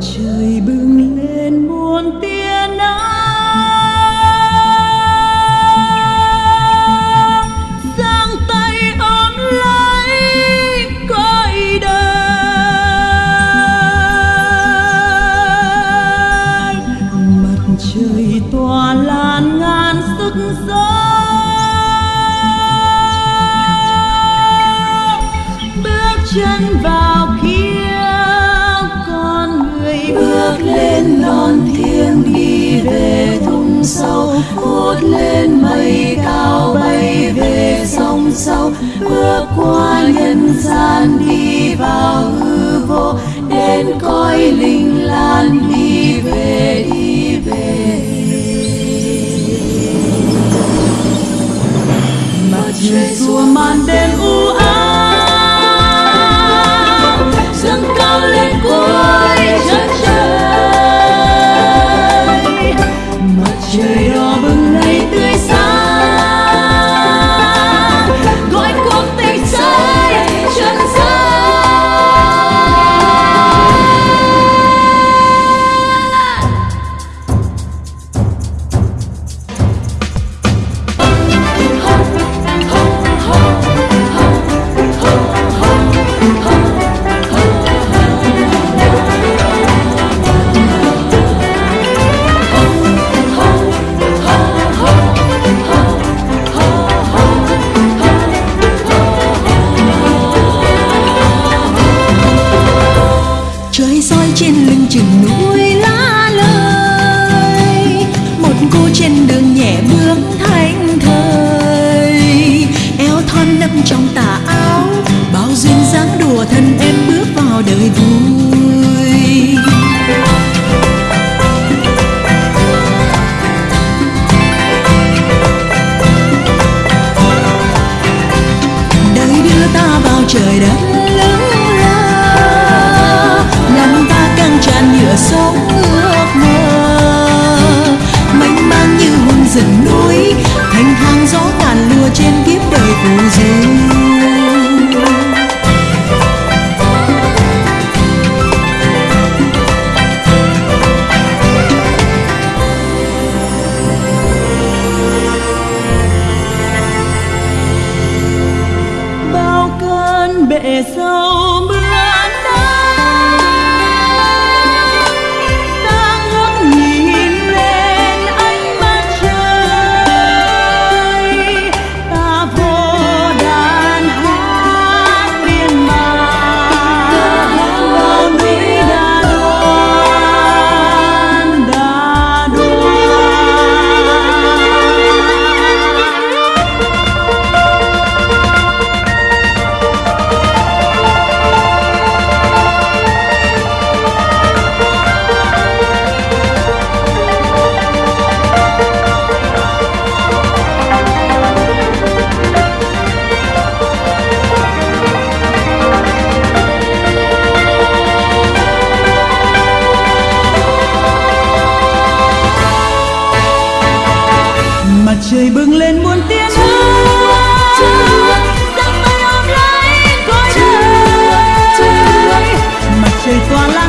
trời bừng lên muôn tia nắng. Giang tay ôm lấy cõi đời. Mặt trời tỏa lan ngàn sức gió. Bước chân vào bước lên non thiêng đi về thung sâu hút lên mây cao bay về sông sâu. Bước qua nhân gian đi vào hư vô, đến coi linh lan đi về đi về. Mặt trời xua màn đêm u ám de luz. bừng lên muôn tiếng trời tỏa lắm